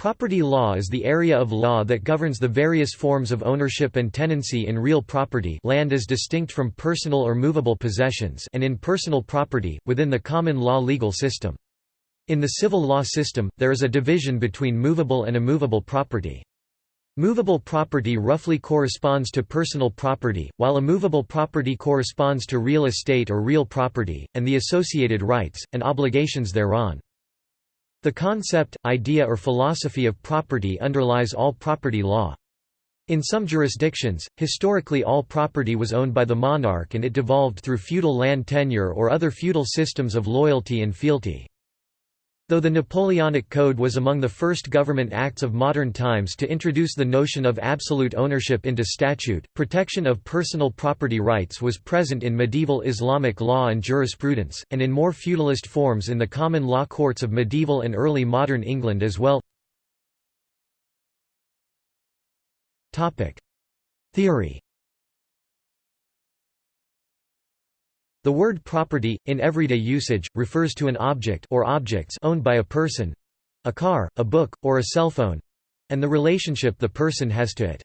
Property law is the area of law that governs the various forms of ownership and tenancy in real property land as distinct from personal or movable possessions and in personal property, within the common law legal system. In the civil law system, there is a division between movable and immovable property. Movable property roughly corresponds to personal property, while immovable property corresponds to real estate or real property, and the associated rights, and obligations thereon. The concept, idea or philosophy of property underlies all property law. In some jurisdictions, historically all property was owned by the monarch and it devolved through feudal land tenure or other feudal systems of loyalty and fealty. Though the Napoleonic Code was among the first government acts of modern times to introduce the notion of absolute ownership into statute, protection of personal property rights was present in medieval Islamic law and jurisprudence, and in more feudalist forms in the common law courts of medieval and early modern England as well. Theory The word property, in everyday usage, refers to an object or objects owned by a person—a car, a book, or a cell phone—and the relationship the person has to it.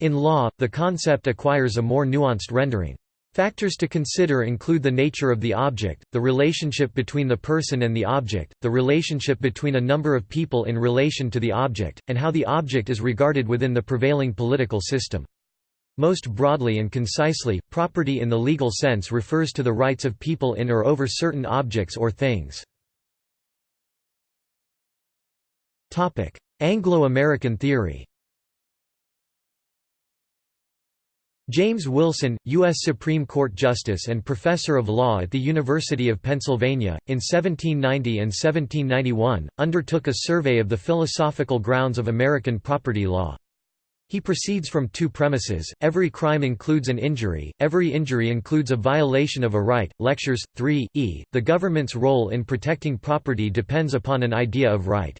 In law, the concept acquires a more nuanced rendering. Factors to consider include the nature of the object, the relationship between the person and the object, the relationship between a number of people in relation to the object, and how the object is regarded within the prevailing political system. Most broadly and concisely, property in the legal sense refers to the rights of people in or over certain objects or things. Anglo-American theory James Wilson, U.S. Supreme Court Justice and Professor of Law at the University of Pennsylvania, in 1790 and 1791, undertook a survey of the philosophical grounds of American property law. He proceeds from two premises, every crime includes an injury, every injury includes a violation of a right. Lectures 3, e. The government's role in protecting property depends upon an idea of right.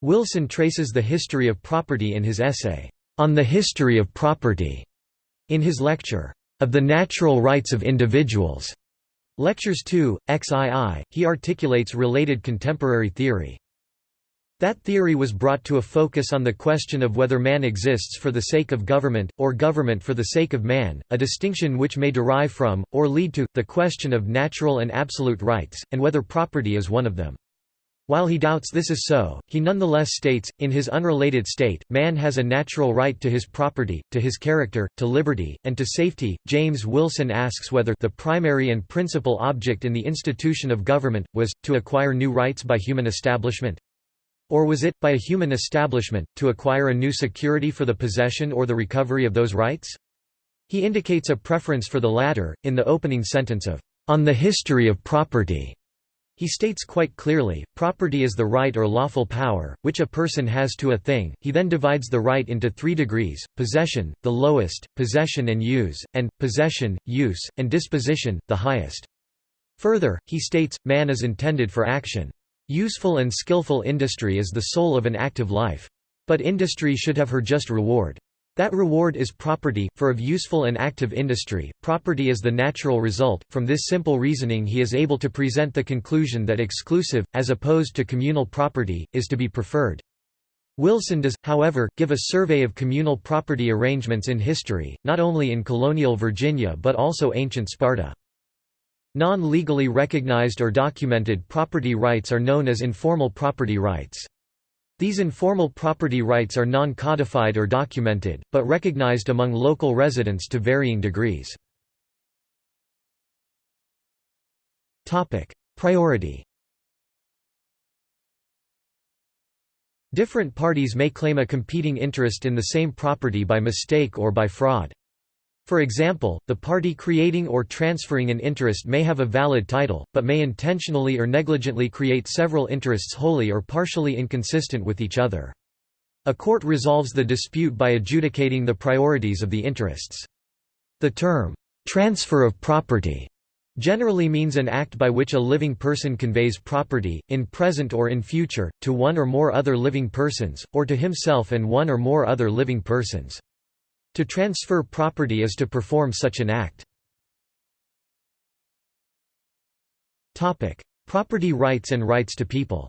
Wilson traces the history of property in his essay, On the History of Property, in his lecture, Of the Natural Rights of Individuals. Lectures 2, XII, he articulates related contemporary theory. That theory was brought to a focus on the question of whether man exists for the sake of government, or government for the sake of man, a distinction which may derive from, or lead to, the question of natural and absolute rights, and whether property is one of them. While he doubts this is so, he nonetheless states, in his unrelated state, man has a natural right to his property, to his character, to liberty, and to safety. James Wilson asks whether the primary and principal object in the institution of government was to acquire new rights by human establishment. Or was it, by a human establishment, to acquire a new security for the possession or the recovery of those rights? He indicates a preference for the latter, in the opening sentence of, "...on the history of property." He states quite clearly, property is the right or lawful power, which a person has to a thing. He then divides the right into three degrees, possession, the lowest, possession and use, and, possession, use, and disposition, the highest. Further, he states, man is intended for action. Useful and skillful industry is the soul of an active life. But industry should have her just reward. That reward is property, for of useful and active industry, property is the natural result. From this simple reasoning, he is able to present the conclusion that exclusive, as opposed to communal property, is to be preferred. Wilson does, however, give a survey of communal property arrangements in history, not only in colonial Virginia but also ancient Sparta. Non-legally recognized or documented property rights are known as informal property rights. These informal property rights are non-codified or documented, but recognized among local residents to varying degrees. Priority Different parties may claim a competing interest in the same property by mistake or by fraud. For example, the party creating or transferring an interest may have a valid title, but may intentionally or negligently create several interests wholly or partially inconsistent with each other. A court resolves the dispute by adjudicating the priorities of the interests. The term, "'transfer of property' generally means an act by which a living person conveys property, in present or in future, to one or more other living persons, or to himself and one or more other living persons. To transfer property is to perform such an act. Property rights and rights to people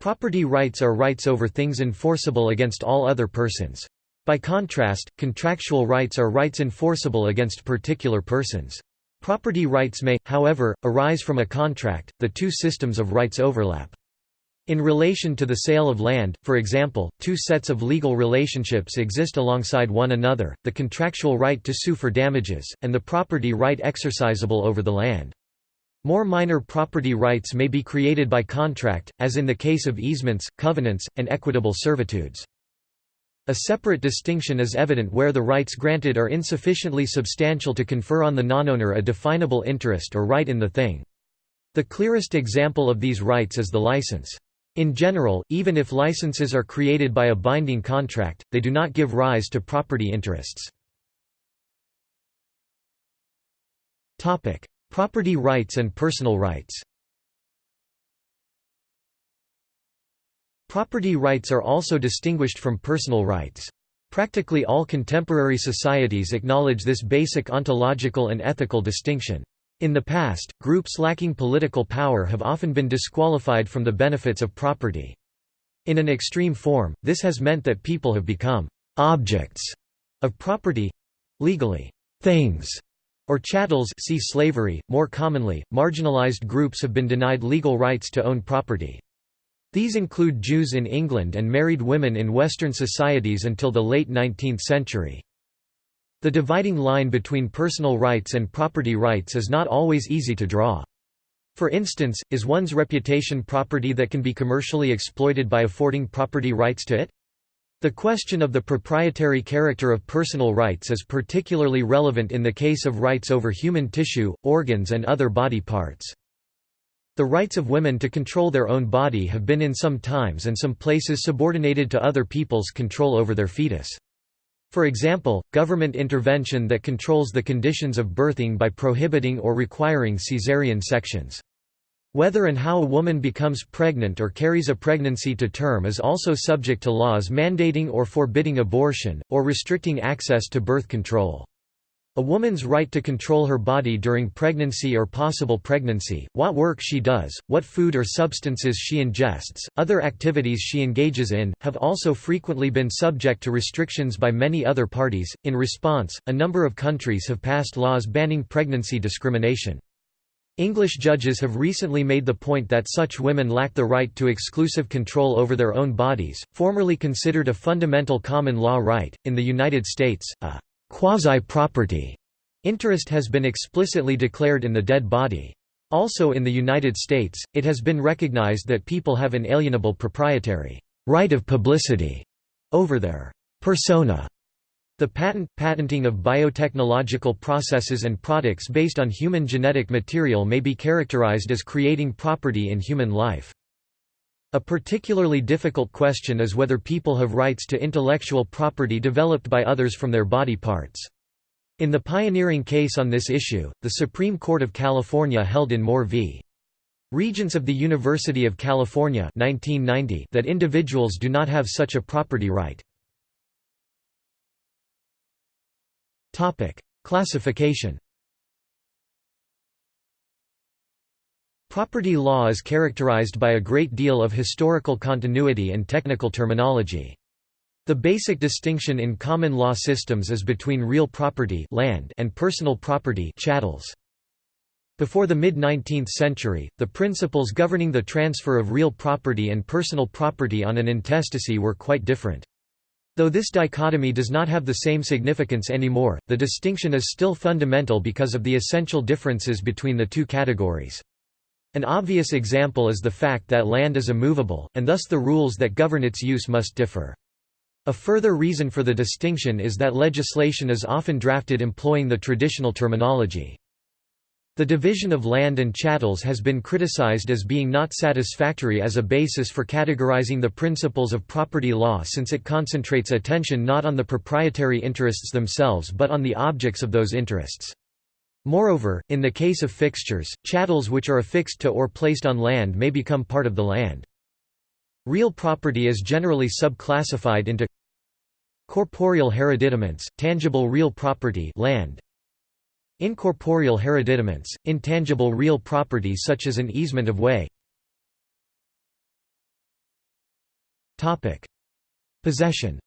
Property rights are rights over things enforceable against all other persons. By contrast, contractual rights are rights enforceable against particular persons. Property rights may, however, arise from a contract, the two systems of rights overlap. In relation to the sale of land, for example, two sets of legal relationships exist alongside one another, the contractual right to sue for damages, and the property right exercisable over the land. More minor property rights may be created by contract, as in the case of easements, covenants, and equitable servitudes. A separate distinction is evident where the rights granted are insufficiently substantial to confer on the non-owner a definable interest or right in the thing. The clearest example of these rights is the license. In general, even if licenses are created by a binding contract, they do not give rise to property interests. property rights and personal rights Property rights are also distinguished from personal rights. Practically all contemporary societies acknowledge this basic ontological and ethical distinction. In the past, groups lacking political power have often been disqualified from the benefits of property. In an extreme form, this has meant that people have become «objects» of property—legally «things» or chattels see slavery. More commonly, marginalized groups have been denied legal rights to own property. These include Jews in England and married women in Western societies until the late 19th century. The dividing line between personal rights and property rights is not always easy to draw. For instance, is one's reputation property that can be commercially exploited by affording property rights to it? The question of the proprietary character of personal rights is particularly relevant in the case of rights over human tissue, organs and other body parts. The rights of women to control their own body have been in some times and some places subordinated to other people's control over their fetus. For example, government intervention that controls the conditions of birthing by prohibiting or requiring caesarean sections. Whether and how a woman becomes pregnant or carries a pregnancy to term is also subject to laws mandating or forbidding abortion, or restricting access to birth control. A woman's right to control her body during pregnancy or possible pregnancy, what work she does, what food or substances she ingests, other activities she engages in, have also frequently been subject to restrictions by many other parties. In response, a number of countries have passed laws banning pregnancy discrimination. English judges have recently made the point that such women lack the right to exclusive control over their own bodies, formerly considered a fundamental common law right. In the United States, a Quasi-property interest has been explicitly declared in the dead body. Also in the United States, it has been recognized that people have an alienable proprietary right of publicity over their persona. The patent, patenting of biotechnological processes and products based on human genetic material may be characterized as creating property in human life. A particularly difficult question is whether people have rights to intellectual property developed by others from their body parts. In the pioneering case on this issue, the Supreme Court of California held in Moore v. Regents of the University of California 1990 that individuals do not have such a property right. Classification Property law is characterized by a great deal of historical continuity and technical terminology. The basic distinction in common law systems is between real property land and personal property chattels. Before the mid-19th century, the principles governing the transfer of real property and personal property on an intestacy were quite different. Though this dichotomy does not have the same significance anymore, the distinction is still fundamental because of the essential differences between the two categories. An obvious example is the fact that land is immovable, and thus the rules that govern its use must differ. A further reason for the distinction is that legislation is often drafted employing the traditional terminology. The division of land and chattels has been criticized as being not satisfactory as a basis for categorizing the principles of property law since it concentrates attention not on the proprietary interests themselves but on the objects of those interests. Moreover, in the case of fixtures, chattels which are affixed to or placed on land may become part of the land. Real property is generally subclassified into corporeal hereditaments, tangible real property land, incorporeal hereditaments, intangible real property such as an easement of way, Possession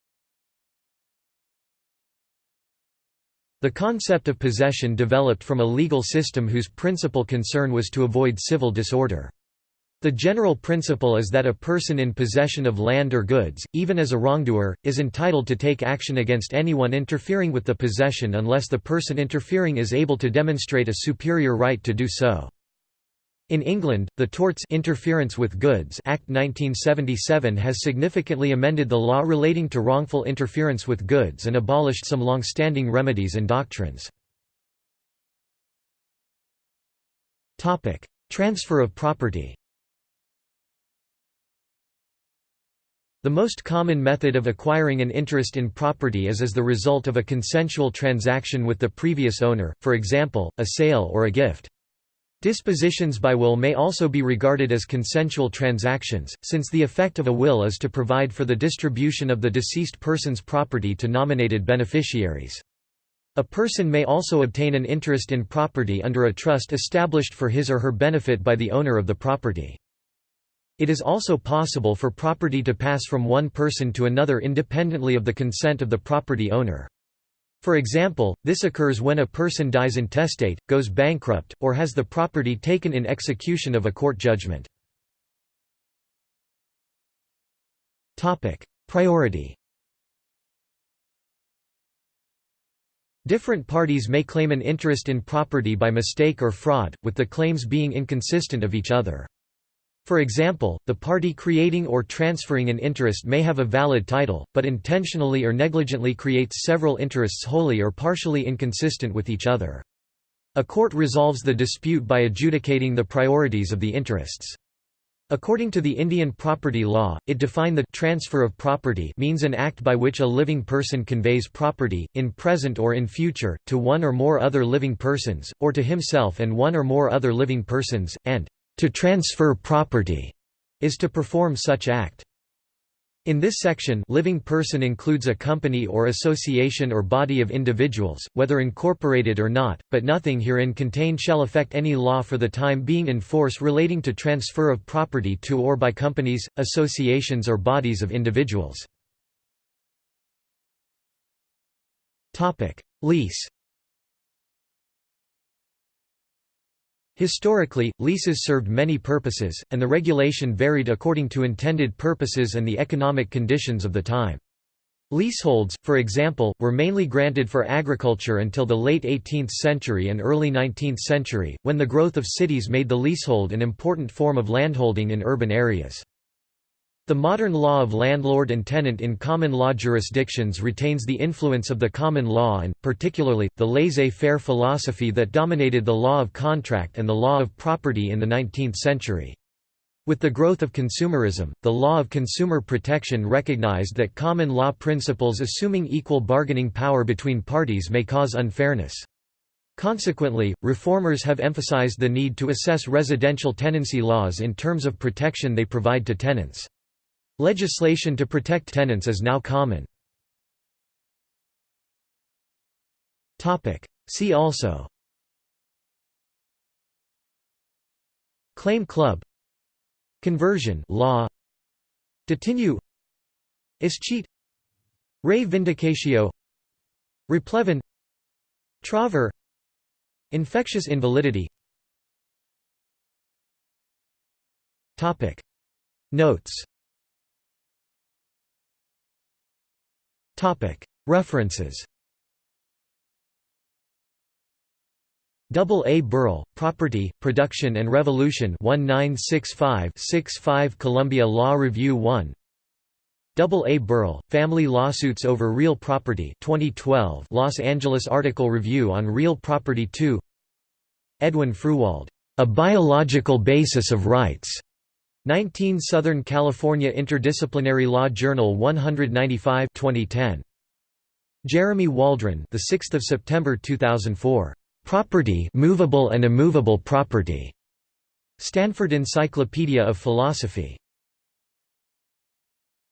The concept of possession developed from a legal system whose principal concern was to avoid civil disorder. The general principle is that a person in possession of land or goods, even as a wrongdoer, is entitled to take action against anyone interfering with the possession unless the person interfering is able to demonstrate a superior right to do so. In England, the Torts Interference with Goods Act 1977 has significantly amended the law relating to wrongful interference with goods and abolished some long-standing remedies and doctrines. Topic: Transfer of property The most common method of acquiring an interest in property is as the result of a consensual transaction with the previous owner, for example, a sale or a gift. Dispositions by will may also be regarded as consensual transactions, since the effect of a will is to provide for the distribution of the deceased person's property to nominated beneficiaries. A person may also obtain an interest in property under a trust established for his or her benefit by the owner of the property. It is also possible for property to pass from one person to another independently of the consent of the property owner. For example, this occurs when a person dies intestate, goes bankrupt, or has the property taken in execution of a court judgment. Priority Different parties may claim an interest in property by mistake or fraud, with the claims being inconsistent of each other. For example, the party creating or transferring an interest may have a valid title, but intentionally or negligently creates several interests wholly or partially inconsistent with each other. A court resolves the dispute by adjudicating the priorities of the interests. According to the Indian property law, it defined the transfer of property means an act by which a living person conveys property, in present or in future, to one or more other living persons, or to himself and one or more other living persons, and to transfer property is to perform such act. In this section living person includes a company or association or body of individuals, whether incorporated or not, but nothing herein contained shall affect any law for the time being in force relating to transfer of property to or by companies, associations or bodies of individuals. Lease Historically, leases served many purposes, and the regulation varied according to intended purposes and the economic conditions of the time. Leaseholds, for example, were mainly granted for agriculture until the late 18th century and early 19th century, when the growth of cities made the leasehold an important form of landholding in urban areas. The modern law of landlord and tenant in common law jurisdictions retains the influence of the common law and, particularly, the laissez-faire philosophy that dominated the law of contract and the law of property in the 19th century. With the growth of consumerism, the law of consumer protection recognized that common law principles assuming equal bargaining power between parties may cause unfairness. Consequently, reformers have emphasized the need to assess residential tenancy laws in terms of protection they provide to tenants. Legislation to protect tenants is now common. See also. Claim club. Conversion. Law. Detinue. Escheat Rei vindicatio Replevin. Trover Infectious invalidity. Notes References. Double A Berle, Property, Production and Revolution 1965-65 Columbia Law Review 1 Double A Burrell, Family Lawsuits Over Real Property 2012 Los Angeles Article Review on Real Property 2 Edwin Fruehwald, A Biological Basis of Rights 19 Southern California Interdisciplinary Law Journal 195 2010. Jeremy Waldron the 6th of September 2004. Property Movable and Immovable Property. Stanford Encyclopedia of Philosophy.